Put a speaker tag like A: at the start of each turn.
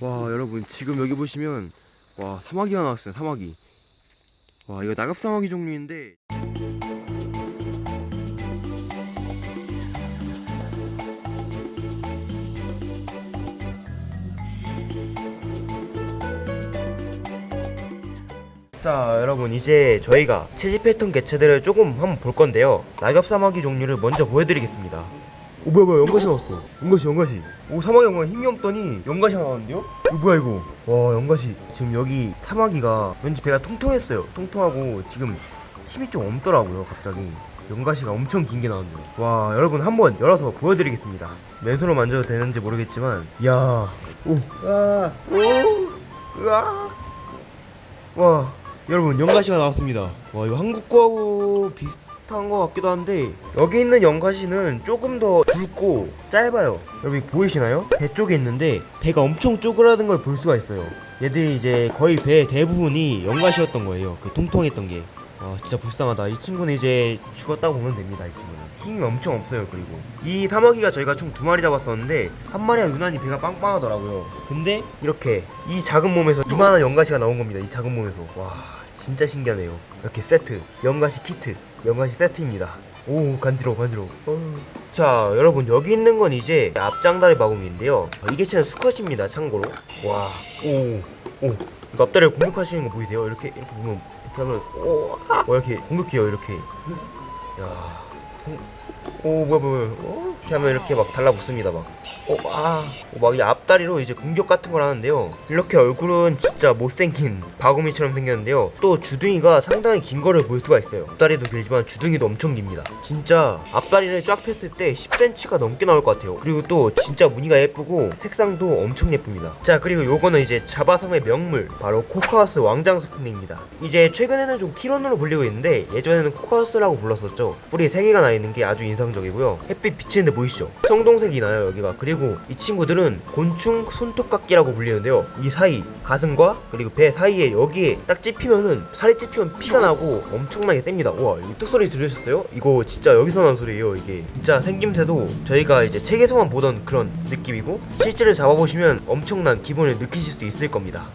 A: 와 여러분 지금 여기 보시면 와 사마귀가 나왔어요 사마귀. 와 이거 낙엽사마귀 종류인데. 자 여러분 이제 저희가 채집했던 개체들을 조금 한번 볼 건데요. 낙엽사마귀 종류를 먼저 보여드리겠습니다 오 뭐야 뭐야 연가시 나왔어. 연가시 연가시. 오 사마귀 연가 힘이 없더니 연가시가 나왔는데요? 이거 뭐야 이거? 와 연가시. 지금 여기 사마귀가 왠지 배가 통통했어요. 통통하고 지금 힘이 좀 없더라고요 갑자기. 연가시가 엄청 긴 게 나왔네요. 와 여러분 한번 열어서 보여드리겠습니다. 맨손으로 만져도 되는지 모르겠지만 이야. 오와 오, 으아. 와 여러분 연가시가 나왔습니다. 와 이거 한국 거하고 비슷 한 것 같기도 한데 여기 있는 연가시는 조금 더 굵고 짧아요. 이거 보이시나요? 배 쪽에 있는데 배가 엄청 쪼그라든 걸 볼 수가 있어요. 얘들이 이제 거의 배 대부분이 연가시였던 거예요. 그 통통했던 게. 아 진짜 불쌍하다. 이 친구는 이제 죽었다고 보면 됩니다 이 친구는. 힘이 엄청 없어요 그리고. 이 사마귀가 저희가 총 두 마리 잡았었는데 한 마리가 유난히 배가 빵빵하더라고요. 근데 이렇게 이 작은 몸에서 이만한 연가시가 나온 겁니다 이 작은 몸에서. 와 진짜 신기하네요. 이렇게 세트 연가시 키트 연가시 세트입니다. 오 간지러워 간지러워. 어. 자 여러분 여기 있는 건 이제 앞장다리 바구미인데요. 어, 이게 진짜 수컷입니다 참고로. 와오오. 이거 앞다리를 공격하시는 거 보이세요? 이렇게 이렇게 보면 이렇게 하면 오, 아, 어, 이렇게 공격해요 이렇게. 야 공- 오 뭐야 뭐야 어? 이렇게 하면 이렇게 막 달라붙습니다 막오 아막이 앞다리로 이제 공격 같은 걸 하는데요. 이렇게 얼굴은 진짜 못생긴 바구미처럼 생겼는데요. 또 주둥이가 상당히 긴 거를 볼 수가 있어요. 앞다리도 길지만 주둥이도 엄청 깁니다. 진짜 앞다리를 쫙 폈을 때 10cm가 넘게 나올 것 같아요. 그리고 또 진짜 무늬가 예쁘고 색상도 엄청 예쁩니다. 자 그리고 요거는 이제 자바섬의 명물. 바로 코카서스 왕장수풍입니다. 이제 최근에는 좀 키론으로 불리고 있는데 예전에는 코카서스라고 불렀었죠. 뿔이 3개가 나 있는 게 아주 인상적이고요. 햇빛 비치는데 보이시죠? 청동색이 나요 여기가. 그리고 이 친구들은 곤충 손톱깎이라고 불리는데요. 이 사이 가슴과 그리고 배 사이에 여기에 딱 찝히면은 살이 찝히면 피가 나고 엄청나게 셉니다. 우와 이 뚝소리 들으셨어요? 이거 진짜 여기서 난 소리예요 이게. 진짜 생김새도 저희가 이제 책에서만 보던 그런 느낌이고 실제로 잡아보시면 엄청난 기분을 느끼실 수 있을 겁니다